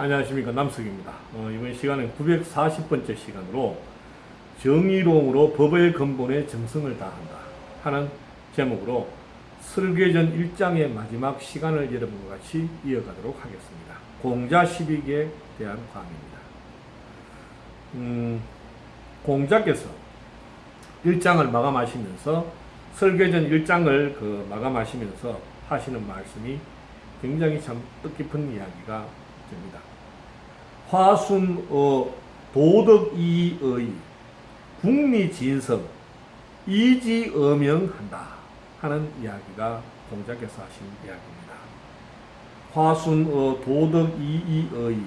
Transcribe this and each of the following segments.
안녕하십니까 남석입니다. 어, 이번 시간은 940번째 시간으로 정의로움으로 법의 근본에 정성을 다한다 하는 제목으로 설계전 1장의 마지막 시간을 여러분과 같이 이어가도록 하겠습니다. 공자 12기에 대한 강의입니다. 음, 공자께서 1장을 마감하시면서 설계전 1장을 그 마감하시면서 하시는 말씀이 굉장히 참 뜻깊은 이야기가 됩니다. 화순어 도덕이의 국리진성 이지어명한다 하는 이야기가 공자께서 하신 이야기입니다. 화순어 도덕이의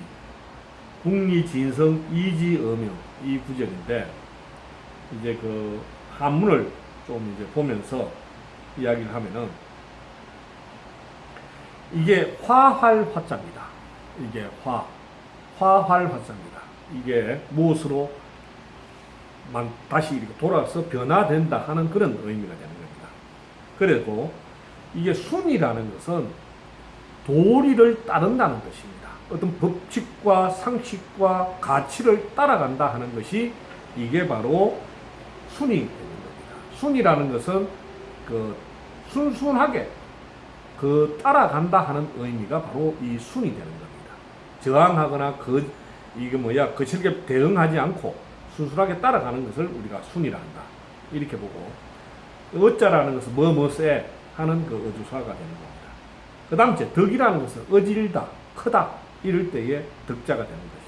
국리진성 이지어명 이 구절인데 이제 그 한문을 좀 이제 보면서 이야기를 하면은 이게 화활 화자입니다. 이게 화, 화활 화자입니다. 이게 무엇으로 만, 다시 이렇게 돌아서 변화된다 하는 그런 의미가 되는 겁니다. 그리고 이게 순이라는 것은 도리를 따른다는 것입니다. 어떤 법칙과 상식과 가치를 따라간다 하는 것이 이게 바로 순이 되는 겁니다. 순이라는 것은 그 순순하게 그 따라간다 하는 의미가 바로 이 순이 되는 겁니다. 저항하거나 그 이게 뭐야 거칠게 대응하지 않고 순순하게 따라가는 것을 우리가 순이라 한다. 이렇게 보고 어자라는 것은 뭐뭐세 하는 그 어주사가 되는 겁니다. 그 다음 째 덕이라는 것은 어질다, 크다 이럴 때의 덕자가 되는 것이죠.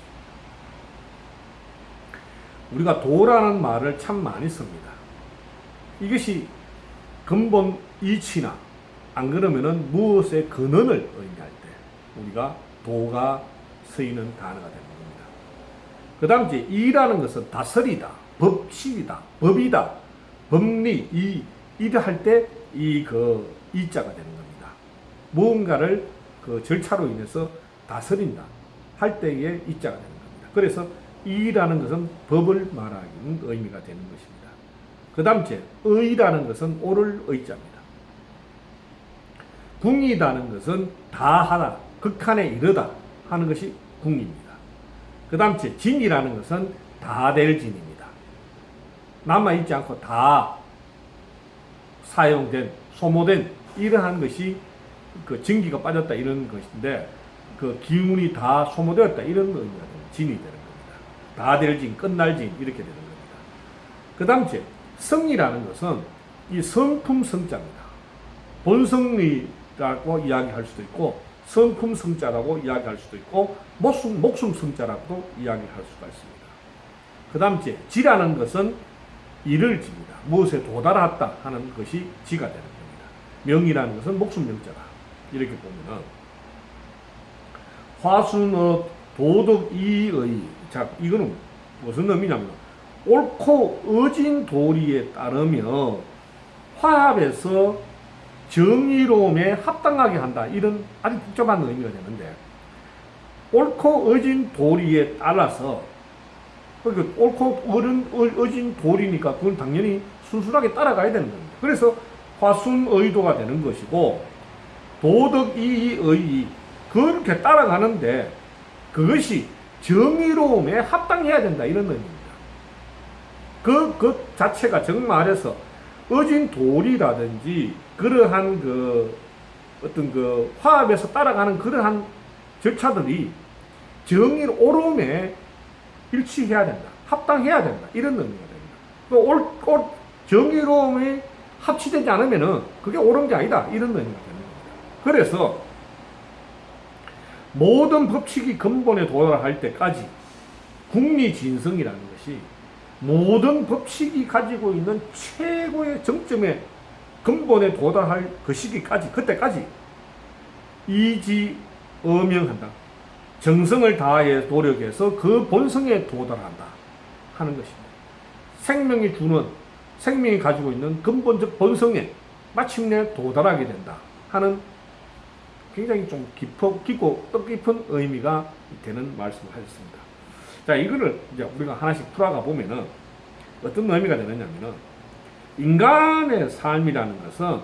우리가 도라는 말을 참 많이 씁니다. 이것이 근본 이치나 안 그러면은 무엇의 근원을 의미할 때 우리가 도가 쓰이는 단어가 겁니다. 그 다음 이제 이라는 것은 다스리다, 법칙이다, 법이다, 법리, 이, 이를 할 때 이 그 이자가 되는 겁니다. 무언가를 그 절차로 인해서 다스린다 할 때의 이자가 되는 겁니다. 그래서 이라는 것은 법을 말하는 의미가 되는 것입니다. 그 다음 째 의라는 것은 옳을 의자입니다. 궁이라는 것은 다하다, 극한에 이르다 하는 것이 궁입니다. 그 다음 째 진이라는 것은 다 될 진입니다. 남아있지 않고 다 사용된, 소모된 이러한 것이 그 증기가 빠졌다 이런 것인데 그 기운이 다 소모되었다 이런 의미가. 진이 되는 겁니다. 다 될 진, 끝날 진 이렇게 되는 겁니다. 그 다음 째 성이라는 것은 이 성품 성자입니다. 본성리라고 이야기할 수도 있고 성품 성자라고 이야기할 수도 있고 목숨, 목숨 성자라고도 이야기할 수가 있습니다. 그 다음 째 지라는 것은 이를 집니다. 무엇에 도달했다 하는 것이 지가 되는 겁니다. 명이라는 것은 목숨 명자다. 이렇게 보면은 화순어 도덕이의 자 이거는 무슨 의미냐면 옳고 어진 도리에 따르며 화합해서 정의로움에 합당하게 한다. 이런 아주 복잡한 의미가 되는데 옳고 어진 도리에 따라서 그 옳고 어른, 어진 도리니까 그건 당연히 순순하게 따라가야 되는 겁니다. 그래서 화순의도가 되는 것이고 도덕이의 그렇게 따라가는데 그것이 정의로움에 합당해야 된다 이런 의미입니다. 그, 그 자체가 정말해서 어진 도리라든지 그러한 그 어떤 그 화합에서 따라가는 그러한 절차들이 정의 옳음에 일치해야 된다. 합당해야 된다. 이런 의미가 됩니다. 그 올, 올, 정의로움이 합치되지 않으면은 그게 옳은 게 아니다. 이런 의미가 겁니다. 그래서 모든 법칙이 근본에 도달할 때까지 국리진성이라는 것이 모든 법칙이 가지고 있는 최고의 정점에 근본에 도달할 그 시기까지 그때까지 이지 어명한다. 정성을 다해 노력해서 그 본성에 도달한다 하는 것입니다. 생명이 주는 생명이 가지고 있는 근본적 본성에 마침내 도달하게 된다 하는 굉장히 좀 깊어, 깊고 뜻깊은 의미가 되는 말씀을 하셨습니다. 자, 이거를 이제 우리가 하나씩 풀어가 보면은 어떤 의미가 되느냐면은 인간의 삶이라는 것은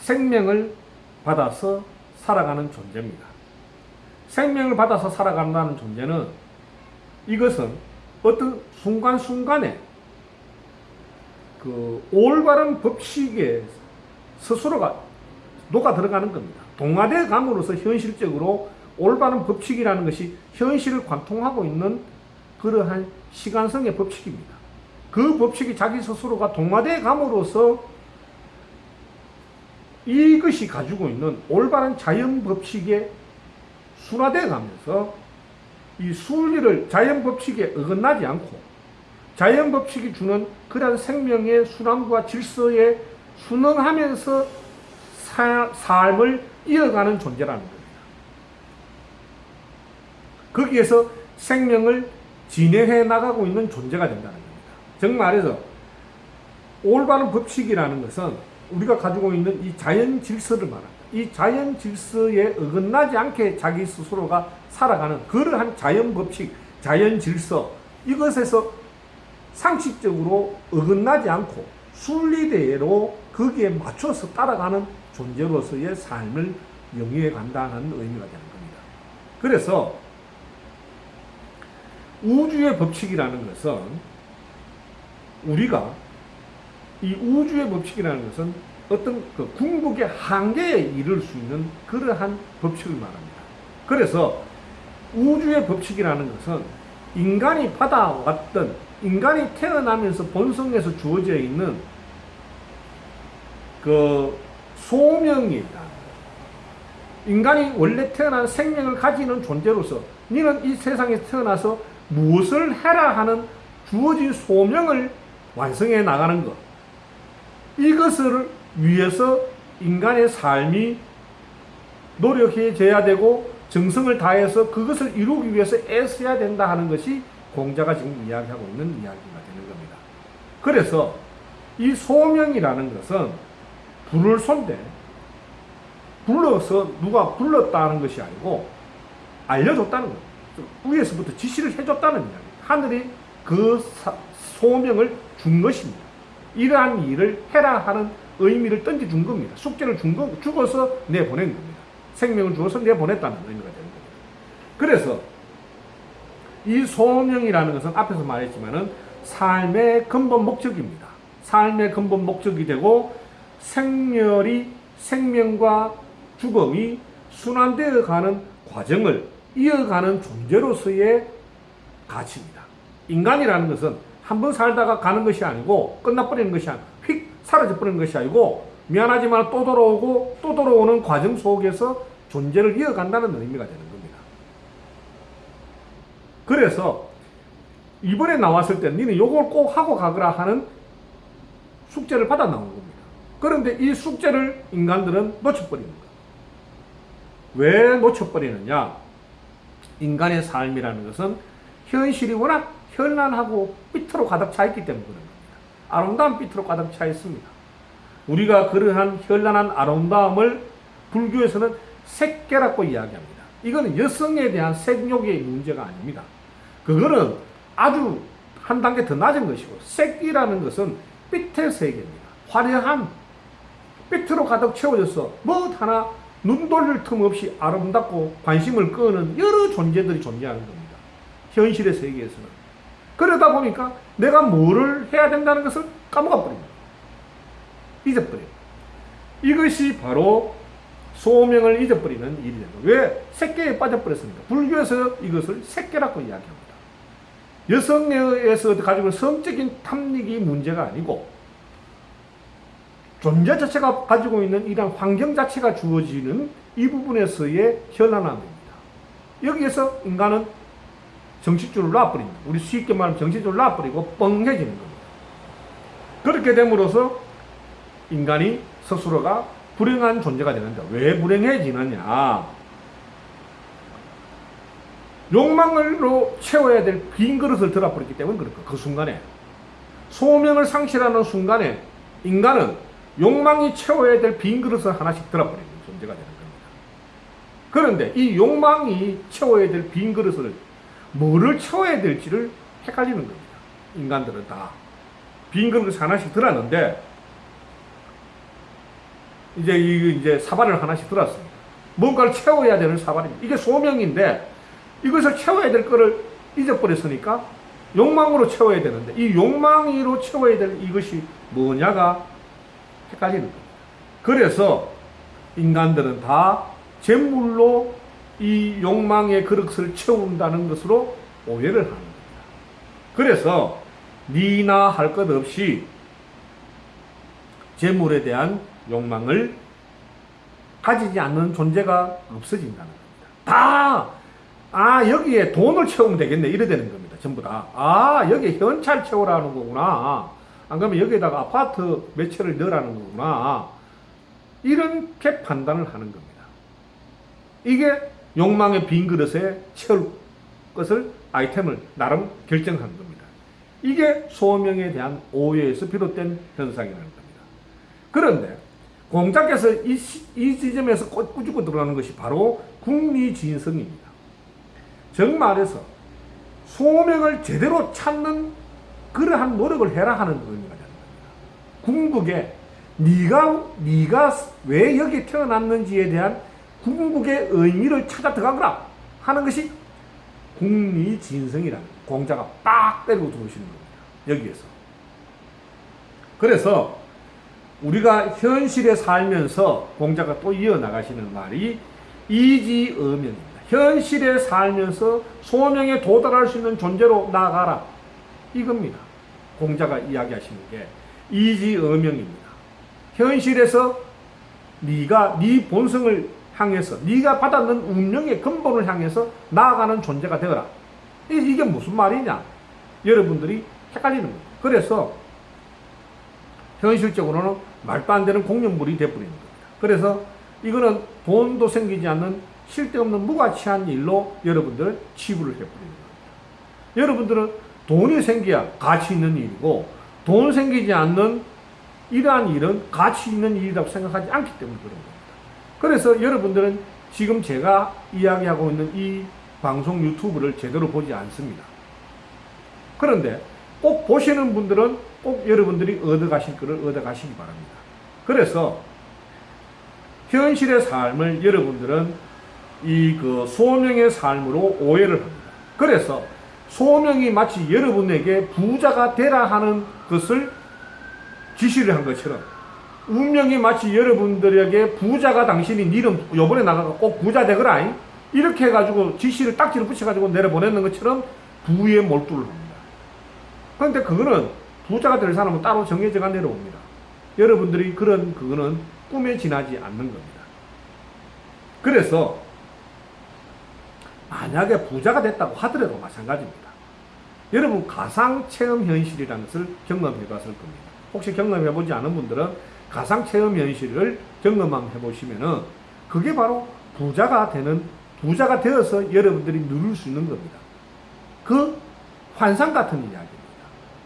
생명을 받아서 살아가는 존재입니다. 생명을 받아서 살아간다는 존재는 이것은 어떤 순간순간에 그 올바른 법칙에 스스로가 녹아 들어가는 겁니다. 동화돼 감으로써 현실적으로 올바른 법칙이라는 것이 현실을 관통하고 있는 그러한 시간성의 법칙입니다. 그 법칙이 자기 스스로가 동화돼 감으로써 이것이 가지고 있는 올바른 자연 법칙에 순화돼 가면서 이 순리를 자연 법칙에 어긋나지 않고 자연 법칙이 주는 그러한 생명의 순환과 질서에 순응하면서 사- 삶을 이어가는 존재라는 겁니다. 거기에서 생명을 진행해 나가고 있는 존재가 된다는 겁니다. 즉 말해서 올바른 법칙이라는 것은 우리가 가지고 있는 이 자연 질서를 말합니다. 이 자연 질서에 어긋나지 않게 자기 스스로가 살아가는 그러한 자연 법칙, 자연 질서 이것에서 상식적으로 어긋나지 않고 순리대로 거기에 맞춰서 따라가는 존재로서의 삶을 영위해 간다는 의미가 되는 겁니다. 그래서 우주의 법칙이라는 것은 우리가 이 우주의 법칙이라는 것은 어떤 그 궁극의 한계에 이를 수 있는 그러한 법칙을 말합니다. 그래서 우주의 법칙이라는 것은 인간이 받아왔던 인간이 태어나면서 본성에서 주어져 있는 그 소명이다. 인간이 원래 태어난 생명을 가지는 존재로서 너는 이 세상에 태어나서 무엇을 해라 하는 주어진 소명을 완성해 나가는 것. 이것을 위해서 인간의 삶이 노력해져야 되고 정성을 다해서 그것을 이루기 위해서 애써야 된다 하는 것이 공자가 지금 이야기하고 있는 이야기가 되는 겁니다. 그래서 이 소명이라는 것은 불을 쏜데 불러서 누가 불렀다는 것이 아니고 알려줬다는 거예요. 위에서부터 지시를 해줬다는 이야기. 하늘이 그 사- 소명을 준 것입니다. 이러한 일을 해라 하는 의미를 던져준 겁니다. 숙제를 준 거, 죽어서 내보낸 겁니다. 생명을 주어서 내보냈다는 의미가 되는 겁니다. 그래서 이 소명이라는 것은 앞에서 말했지만은 삶의 근본 목적입니다. 삶의 근본 목적이 되고 생멸이 생명과 죽음이 순환되어 가는 과정을 이어가는 존재로서의 가치입니다. 인간이라는 것은 한 번 살다가 가는 것이 아니고 끝나버리는 것이 아니고 휙 사라져버리는 것이 아니고 미안하지만 또 돌아오고 또 돌아오는 과정 속에서 존재를 이어간다는 의미가 되는 겁니다. 그래서 이번에 나왔을 때 니는 요걸 꼭 하고 가거라 하는 숙제를 받아 나온 겁니다. 그런데 이 숙제를 인간들은 놓쳐버리는 거예요. 왜 놓쳐버리느냐? 인간의 삶이라는 것은 현실이 워낙 현란하고 삐뚤어 가득 차 있기 때문에 그런 겁니다. 아름다운 삐뚤어 가득 차 있습니다. 우리가 그러한 현란한 아름다움을 불교에서는 색계라고 이야기합니다. 이거는 여성에 대한 색욕의 문제가 아닙니다. 그거는 아주 한 단계 더 낮은 것이고 색이라는 것은 빛의 세계입니다. 화려한 빛으로 가득 채워져서 뭐 하나 눈 돌릴 틈 없이 아름답고 관심을 끄는 여러 존재들이 존재하는 겁니다. 현실의 세계에서는. 그러다 보니까 내가 뭐를 해야 된다는 것을 까먹어 버립니다. 잊어버려요. 이것이 바로 소명을 잊어버리는 일이 됩니다. 왜? 색계에 빠져버렸습니다. 불교에서 이것을 색계라고 이야기합니다. 여성에서 가지고 성적인 탐닉이 문제가 아니고 존재 자체가 가지고 있는 이러한 환경 자체가 주어지는 이 부분에서의 현란함입니다. 여기에서 인간은 정신줄을 놔버립니다. 우리 쉽게 말하면 정신줄을 놔버리고 뻥해지는 겁니다. 그렇게 됨으로써 인간이 스스로가 불행한 존재가 되는데 왜 불행해지느냐? 욕망으로 채워야 될 빈 그릇을 들어버렸기 때문에 거예요. 그 순간에. 소명을 상실하는 순간에 인간은 욕망이 채워야 될 빈 그릇을 하나씩 들어버리는 존재가 되는 겁니다. 그런데 이 욕망이 채워야 될 빈 그릇을 뭐를 채워야 될지를 헷갈리는 겁니다. 인간들은 다. 빈 그릇을 하나씩 들었는데 이제 이 이제 사발을 하나씩 들었습니다. 뭔가를 채워야 되는 사발입니다. 이게 소명인데 이것을 채워야 될 거를 잊어버렸으니까 욕망으로 채워야 되는데 이 욕망으로 채워야 될 이것이 뭐냐가 헷갈리는 겁니다. 그래서 인간들은 다 재물로 이 욕망의 그릇을 채운다는 것으로 오해를 하는 겁니다. 그래서 니나 할 것 없이 재물에 대한 욕망을 가지지 않는 존재가 없어진다는 겁니다. 다, 아, 여기에 돈을 채우면 되겠네. 이래 되는 겁니다. 전부 다. 아, 여기에 현찰 채우라는 거구나. 안 그러면 여기에다가 아파트 몇 채를 넣으라는 거구나. 이렇게 판단을 하는 겁니다. 이게 욕망의 빈 그릇에 채울 것을 아이템을 나름 결정한 겁니다. 이게 소명에 대한 오해에서 비롯된 현상이라는 겁니다. 그런데 공자께서 이, 시- 이 지점에서 꾸- 꾸짖고 들어가는 것이 바로 국리진성입니다. 정말에서 소명을 제대로 찾는 그러한 노력을 해라 하는 의미가 되는 겁니다. 궁극에 네가 네가 왜 여기 태어났는지에 대한 궁극의 의미를 찾아 들어가거라 하는 것이 국리진성이라는 공자가 빡 때리고 들어오시는 겁니다. 여기에서. 그래서 우리가 현실에 살면서 공자가 또 이어나가시는 말이 이지어명입니다. 현실에 살면서 소명에 도달할 수 있는 존재로 나아가라. 이겁니다. 공자가 이야기하시는 게 이지어명입니다. 현실에서 네가 네 본성을 향해서 네가 받았는 운명의 근본을 향해서 나아가는 존재가 되어라. 이, 이게 무슨 말이냐? 여러분들이 헷갈리는 거예요. 그래서 현실적으로는 말도 안 되는 공연물이 되어버리는 겁니다. 그래서 이거는 돈도 생기지 않는 쓸데없는 무가치한 일로 여러분들 치부를 해버리는 겁니다. 여러분들은 돈이 생겨야 가치 있는 일이고 돈 생기지 않는 이러한 일은 가치 있는 일이라고 생각하지 않기 때문에 그런 겁니다. 그래서 여러분들은 지금 제가 이야기하고 있는 이 방송 유튜브를 제대로 보지 않습니다. 그런데 꼭 보시는 분들은 꼭 여러분들이 얻어가실 것을 얻어가시기 바랍니다. 그래서 현실의 삶을 여러분들은 이 그 소명의 삶으로 오해를 합니다. 그래서 소명이 마치 여러분에게 부자가 되라 하는 것을 지시를 한 것처럼 운명이 마치 여러분들에게 부자가 당신이 니는 요번에 나가가 꼭 부자 되거라 잉? 이렇게 해가지고 지시를 딱지를 붙여가지고 내려보내는 것처럼 부에 몰두를 합니다. 그런데 그거는 부자가 될 사람은 따로 정해져가 내려옵니다. 여러분들이 그런 그거는 꿈에 지나지 않는 겁니다. 그래서 만약에 부자가 됐다고 하더라도 마찬가지입니다. 여러분 가상 체험 현실이라는 것을 경험해 봤을 겁니다. 혹시 경험해 보지 않은 분들은 가상 체험 현실을 경험해 보시면은 그게 바로 부자가 되는 부자가 되어서 여러분들이 누릴 수 있는 겁니다. 그 환상 같은 이야기입니다.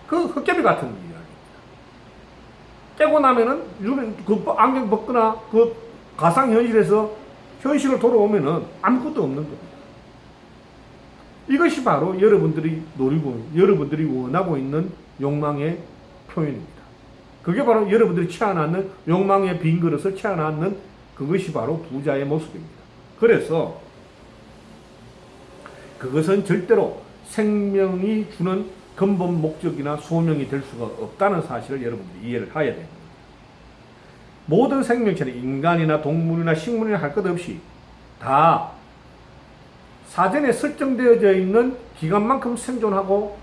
그 헛개비 같은 이야기입니다. 깨고 나면은 그 안경 벗거나 그 가상 현실에서 현실로 돌아오면은 아무것도 없는 겁니다. 이것이 바로 여러분들이 노리고 여러분들이 원하고 있는 욕망의 표현입니다. 그게 바로 여러분들이 채워놨는 욕망의 빈 그릇을 채워놨는 그것이 바로 부자의 모습입니다. 그래서 그것은 절대로 생명이 주는 근본 목적이나 소명이 될 수가 없다는 사실을 여러분들이 이해를 해야 됩니다. 모든 생명체는 인간이나 동물이나 식물이나 할 것 없이 다 사전에 설정되어져 있는 기간만큼 생존하고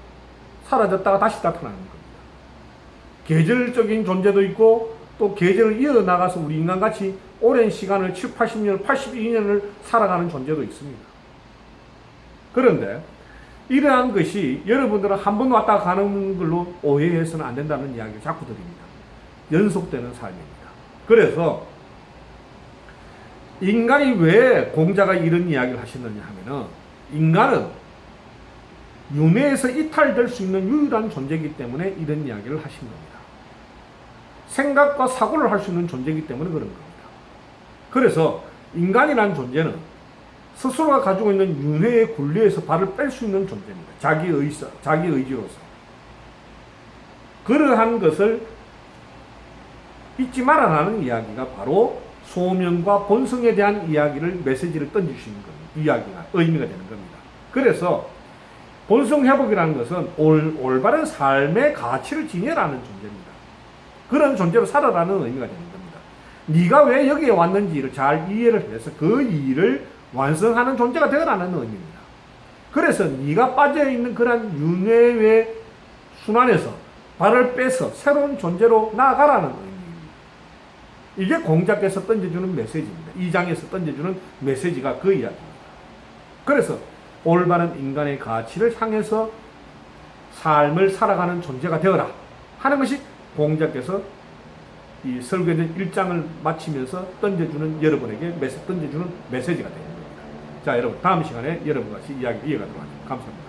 사라졌다가 다시 나타나는 겁니다. 계절적인 존재도 있고 또 계절을 이어나가서 우리 인간같이 오랜 시간을 7, 80년, 82년을 살아가는 존재도 있습니다. 그런데 이러한 것이 여러분들은 한 번 왔다 가는 걸로 오해해서는 안 된다는 이야기를 자꾸 드립니다. 연속되는 삶입니다. 그래서 인간이 왜 공자가 이런 이야기를 하셨느냐 하면은 인간은 윤회에서 이탈될 수 있는 유일한 존재이기 때문에 이런 이야기를 하신 겁니다. 생각과 사고를 할 수 있는 존재이기 때문에 그런 겁니다. 그래서 인간이라는 존재는 스스로가 가지고 있는 윤회의 굴레에서 발을 뺄 수 있는 존재입니다. 자기 의사, 자기 의지로서. 그러한 것을 잊지 말아라는 이야기가 바로 소명과 본성에 대한 이야기를 메시지를 던지시는 것, 이야기가 의미가 되는 겁니다. 그래서 본성 회복이라는 것은 올, 올바른 삶의 가치를 지녀라는 존재입니다. 그런 존재로 살아라는 의미가 되는 겁니다. 네가 왜 여기에 왔는지를 잘 이해를 해서 그 일을 완성하는 존재가 되어라는 의미입니다. 그래서 네가 빠져 있는 그런 윤회의 순환에서 발을 빼서 새로운 존재로 나아가라는 의미입니다. 이게 공자께서 던져주는 메시지입니다. 이 장에서 던져주는 메시지가 그 이야기입니다. 그래서 올바른 인간의 가치를 향해서 삶을 살아가는 존재가 되어라 하는 것이 공자께서 이 설교된 일장을 마치면서 던져주는 여러분에게 메시, 던져주는 메시지가 겁니다. 자, 여러분 다음 시간에 여러분과 같이 이야기 이어가도록 하겠습니다. 감사합니다.